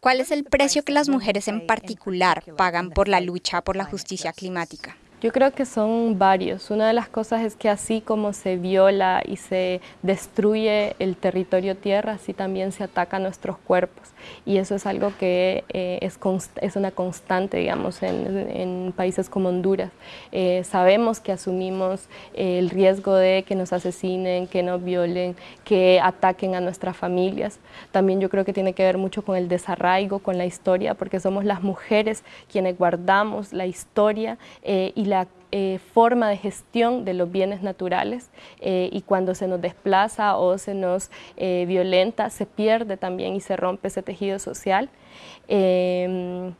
¿Cuál es el precio que las mujeres en particular pagan por la lucha por la justicia climática? Yo creo que son varios. Una de las cosas es que así como se viola y se destruye el territorio tierra, así también se ataca nuestros cuerpos. Y eso es algo que eh, es, es, una constante, digamos, en, países como Honduras. Eh, sabemos que asumimos el riesgo de que nos asesinen, que nos violen, que ataquen a nuestras familias. También yo creo que tiene que ver mucho con el desarraigo, con la historia, porque somos las mujeres quienes guardamos la historia eh, y la eh, forma de gestión de los bienes naturales eh, y cuando se nos desplaza o se nos eh, violenta, se pierde también y se rompe ese tejido social. Em,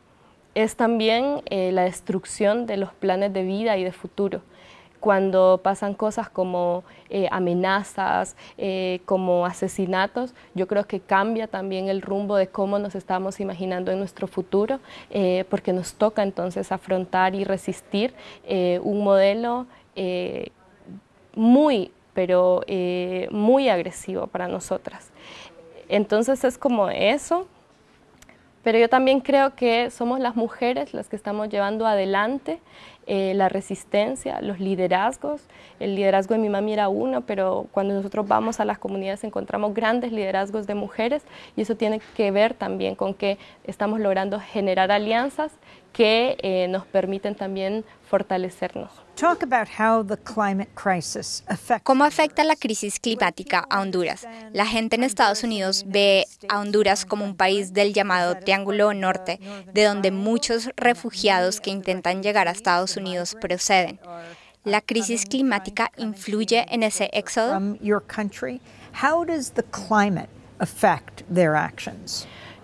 es también la destrucción de los planes de vida y de futuro cuando pasan cosas como eh, amenazas, eh, como asesinatos, yo creo que cambia también el rumbo de cómo nos estamos imaginando en nuestro futuro, eh, porque nos toca entonces afrontar y resistir un modelo muy, pero muy agresivo para nosotras. Entonces es como eso, pero yo también creo que somos las mujeres las que estamos llevando adelante eh, la resistencia, los liderazgos. El liderazgo de mi mami era uno, pero cuando nosotros vamos a las comunidades encontramos grandes liderazgos de mujeres y eso tiene que ver también con que estamos logrando generar alianzas que eh, nos permiten también fortalecernos. ¿Cómo afecta la crisis climática a Honduras? La gente en Estados Unidos ve a Honduras como un país del llamado Triángulo Norte, de donde muchos refugiados que intentan llegar a Estados Unidos proceden. ¿La crisis climática influye en ese éxodo?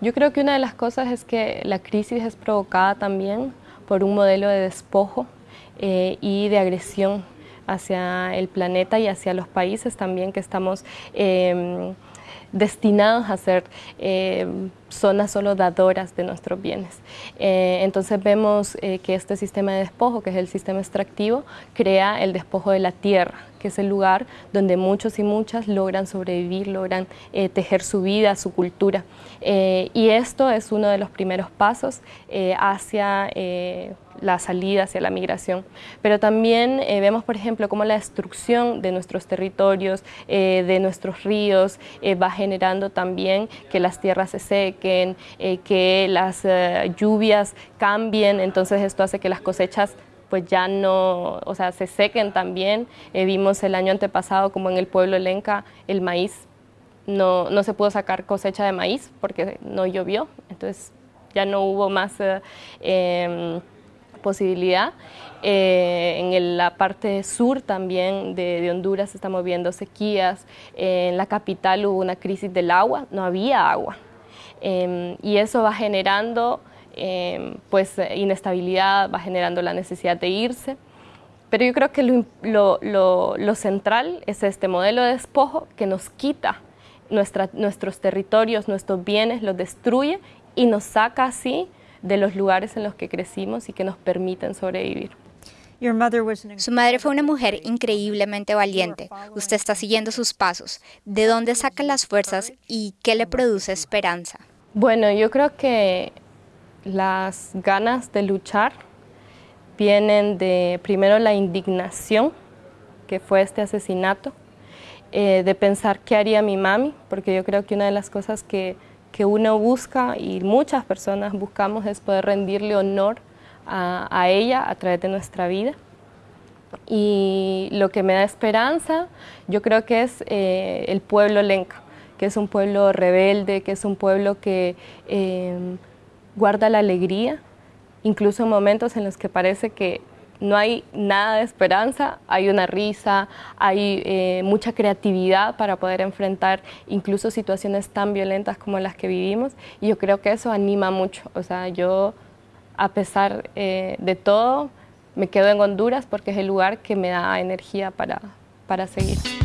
Yo creo que una de las cosas es que la crisis es provocada también por un modelo de despojo eh, y de agresión hacia el planeta y hacia los países también que estamos em, destinados a ser em, zonas solo dadoras de nuestros bienes. Eh, entonces vemos eh, que este sistema de despojo, que es el sistema extractivo, crea el despojo de la tierra, que es el lugar donde muchos y muchas logran sobrevivir, logran tejer su vida, su cultura. y esto es uno de los primeros pasos hacia la salida hacia la migración. Pero también eh, vemos, por ejemplo, cómo la destrucción de nuestros territorios, eh, de nuestros ríos, eh, va generando también que las tierras se sequen, que las lluvias cambien, entonces esto hace que las cosechas pues ya no, o sea, se sequen también. vimos el año antepasado como en el pueblo Lenca el maíz no, no se pudo sacar cosecha de maíz porque no llovió, entonces ya no hubo más em, posibilidad. Eh, en la parte sur también de, Honduras estamos viendo sequías. en la capital hubo una crisis del agua, no había agua. Em, y eso va generando em, pues inestabilidad, va generando la necesidad de irse. Pero yo creo que lo, lo, central es este modelo de despojo que nos quita nuestra, nuestros territorios, nuestros bienes, los destruye y nos saca así de los lugares en los que crecimos y que nos permiten sobrevivir. Su madre fue una mujer increíblemente valiente. Usted está siguiendo sus pasos. ¿De dónde saca las fuerzas y qué le produce esperanza? Bueno, yo creo que las ganas de luchar vienen de primero la indignación que fue este asesinato, eh, de pensar qué haría mi mami, porque yo creo que una de las cosas que que uno busca y muchas personas buscamos es poder rendirle honor a, ella a través de nuestra vida. Y lo que me da esperanza, yo creo que es eh, el pueblo lenca, que es un pueblo rebelde, que es un pueblo que eh, guarda la alegría, incluso en momentos en los que parece que no hay nada de esperanza, hay una risa, hay eh, mucha creatividad para poder enfrentar incluso situaciones tan violentas como las que vivimos y yo creo que eso anima mucho. O sea, yo a pesar eh, de todo me quedo en Honduras porque es el lugar que me da energía para, para seguir.